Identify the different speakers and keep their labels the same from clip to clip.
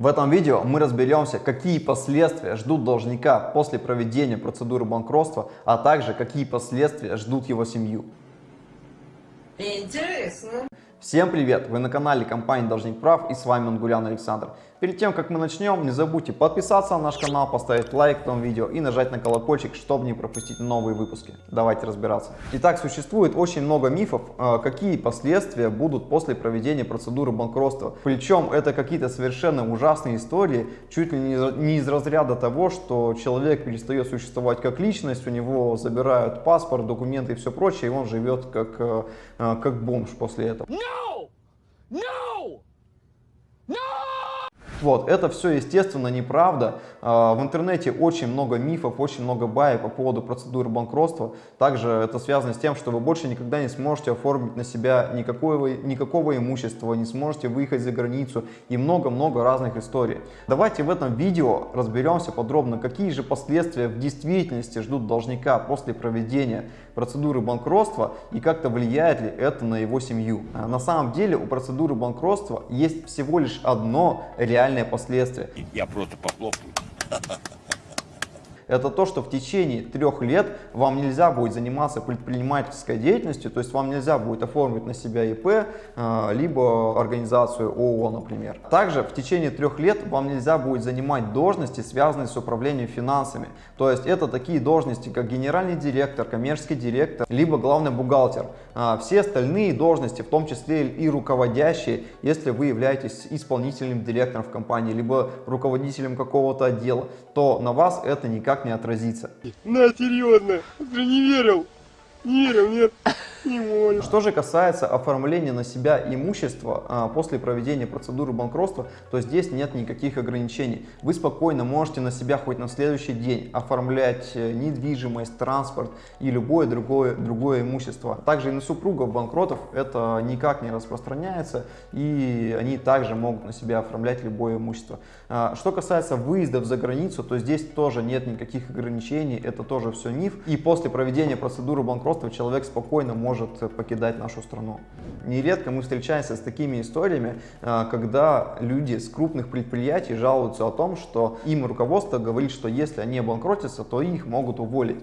Speaker 1: В этом видео мы разберемся, какие последствия ждут должника после проведения процедуры банкротства, а также какие последствия ждут его семью.
Speaker 2: Интересно.
Speaker 1: Всем привет! Вы на канале компании Должник Прав и с вами Ангулян Александр. Перед тем, как мы начнем, не забудьте подписаться на наш канал, поставить лайк этому видео и нажать на колокольчик, чтобы не пропустить новые выпуски. Давайте разбираться. Итак, существует очень много мифов, э, какие последствия будут после проведения процедуры банкротства. Причем это какие-то совершенно ужасные истории, чуть ли не из разряда того, что человек перестает существовать как личность, у него забирают паспорт, документы и все прочее, и он живет как, э, э, как бомж после этого.
Speaker 3: No! No! No!
Speaker 1: Вот, это все, естественно, неправда. А, в интернете очень много мифов, очень много баек по поводу процедуры банкротства. Также это связано с тем, что вы больше никогда не сможете оформить на себя никакого, никакого имущества, не сможете выехать за границу и много-много разных историй. Давайте в этом видео разберемся подробно, какие же последствия в действительности ждут должника после проведения процедуры банкротства и как-то влияет ли это на его семью. А, на самом деле у процедуры банкротства есть всего лишь одно реальное последствие.
Speaker 3: Я просто похлопаю.
Speaker 1: Это то, что в течение трех лет вам нельзя будет заниматься предпринимательской деятельностью, то есть вам нельзя будет оформить на себя ИП, э, либо организацию ООО, например. Также в течение трех лет вам нельзя будет занимать должности, связанные с управлением финансами. То есть это такие должности, как генеральный директор, коммерческий директор, либо главный бухгалтер. А все остальные должности, в том числе и руководящие, если вы являетесь исполнительным директором в компании, либо руководителем какого-то отдела, то на вас это никак никак не отразится.
Speaker 4: На, серьезно, ты не верил? Не верил, нет.
Speaker 1: Что же касается оформления на себя имущества а, после проведения процедуры банкротства, то здесь нет никаких ограничений. Вы спокойно можете на себя хоть на следующий день оформлять э, недвижимость, транспорт и любое другое, другое имущество. Также и на супругов банкротов это никак не распространяется и они также могут на себя оформлять любое имущество. А, что касается выездов за границу, то здесь тоже нет никаких ограничений, это тоже все миф. И после проведения процедуры банкротства человек спокойно может может покидать нашу страну. Нередко мы встречаемся с такими историями, а, когда люди с крупных предприятий жалуются о том, что им руководство говорит, что если они обанкротятся, то их могут уволить.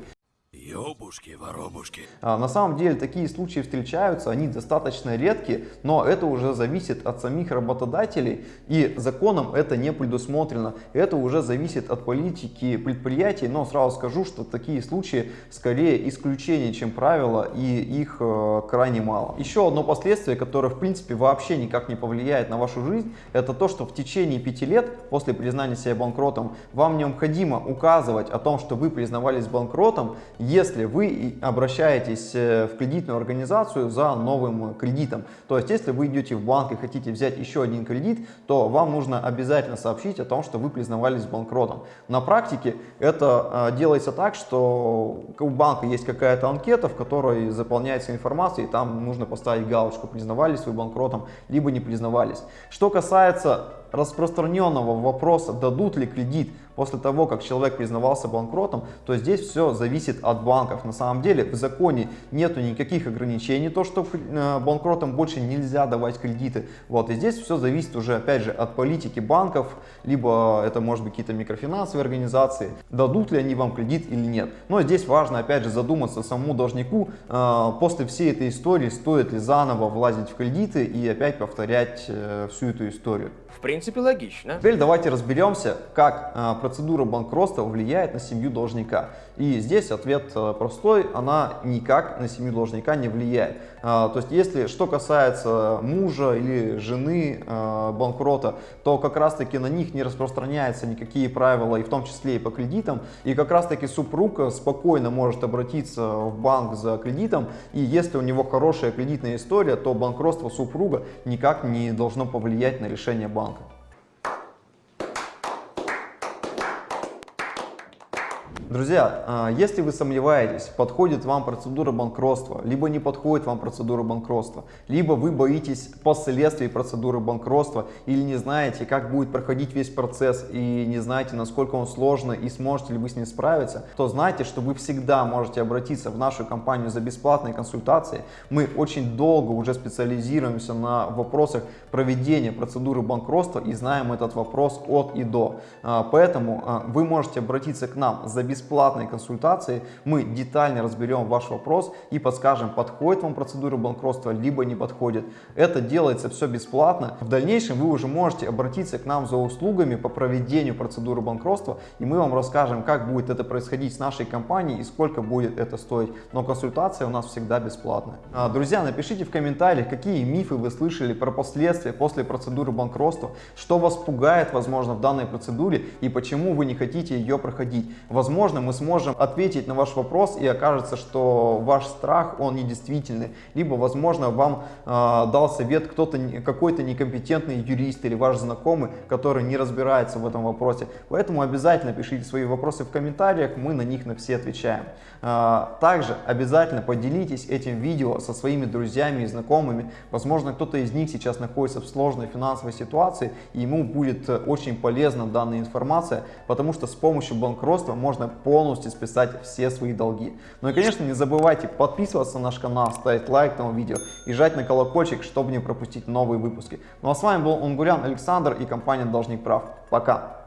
Speaker 3: Ёбушки, воробушки.
Speaker 1: А, на самом деле такие случаи встречаются, они достаточно редкие, но это уже зависит от самих работодателей и законом это не предусмотрено. Это уже зависит от политики предприятий, но сразу скажу, что такие случаи скорее исключение, чем правило, и их э, крайне мало. Еще одно последствие, которое в принципе вообще никак не повлияет на вашу жизнь, это то, что в течение пяти лет после признания себя банкротом вам необходимо указывать о том, что вы признавались банкротом, вы обращаетесь э, в кредитную организацию за новым кредитом. То есть, если вы идете в банк и хотите взять еще один кредит, то вам нужно обязательно сообщить о том, что вы признавались банкротом. На практике это э, делается так, что у банка есть какая-то анкета, в которой заполняется информация, и там нужно поставить галочку, признавались вы банкротом, либо не признавались. Что касается распространенного вопроса, дадут ли кредит после того, как человек признавался банкротом, то здесь все зависит от банков. На самом деле в законе нету никаких ограничений, то что э, банкротам больше нельзя давать кредиты. Вот, и здесь все зависит уже опять же от политики банков, либо это может быть какие-то микрофинансовые организации, дадут ли они вам кредит или нет. Но здесь важно опять же задуматься самому должнику, э, после всей этой истории стоит ли заново влазить в кредиты и опять повторять э, всю эту историю.
Speaker 5: В принципе, логично.
Speaker 1: Теперь давайте разберемся, как э, процедура банкротства влияет на семью должника. И здесь ответ э, простой, она никак на семью должника не влияет. Э, то есть, если что касается мужа или жены банкрота, то как раз таки на них не распространяются никакие правила, и в том числе и по кредитам. И как раз таки супруг спокойно может обратиться в банк за кредитом, и если у него хорошая кредитная история, то банкротство супруга никак не должно повлиять на решение банка Друзья, а, если вы сомневаетесь, подходит вам процедура банкротства, либо не подходит вам процедура банкротства, либо вы боитесь последствий процедуры банкротства или не знаете, как будет проходить весь процесс и не знаете, насколько он сложный и сможете ли вы с ним справиться, то знайте, что вы всегда можете обратиться в нашу компанию за бесплатной консультацией. Мы очень долго уже специализируемся на вопросах проведения процедуры банкротства и знаем этот вопрос от и до. А, поэтому а, вы можете обратиться к нам за бесплатной консультацией. Мы детально разберем ваш вопрос и подскажем, подходит вам процедура банкротства, либо не подходит. Это делается все бесплатно. В дальнейшем вы уже можете обратиться к нам за услугами по проведению процедуры банкротства, и мы вам расскажем, как будет это происходить с нашей компанией и сколько будет это стоить. Но консультация у нас всегда бесплатная. А, друзья, напишите в комментариях, какие мифы вы слышали про последствия после процедуры банкротства, что вас пугает, возможно, в данной процедуре и почему вы не хотите ее проходить. Возможно, мы сможем ответить на ваш вопрос и окажется, что ваш страх, он недействительный. Либо, возможно, вам э, дал совет кто-то, какой-то некомпетентный юрист или ваш знакомый, который не разбирается в этом вопросе. Поэтому обязательно пишите свои вопросы в комментариях, мы на них на все отвечаем. Э, также обязательно поделитесь этим видео со своими друзьями и знакомыми. Возможно, кто-то из них сейчас находится в сложной финансовой ситуации, и ему будет очень полезна данная информация, потому что с помощью банкротства можно полностью списать все свои долги. Ну и, конечно, не забывайте подписываться на наш канал, ставить лайк этому видео и жать на колокольчик, чтобы не пропустить новые выпуски. Ну а с вами был Унгурян Александр и компания Должник Прав. Пока!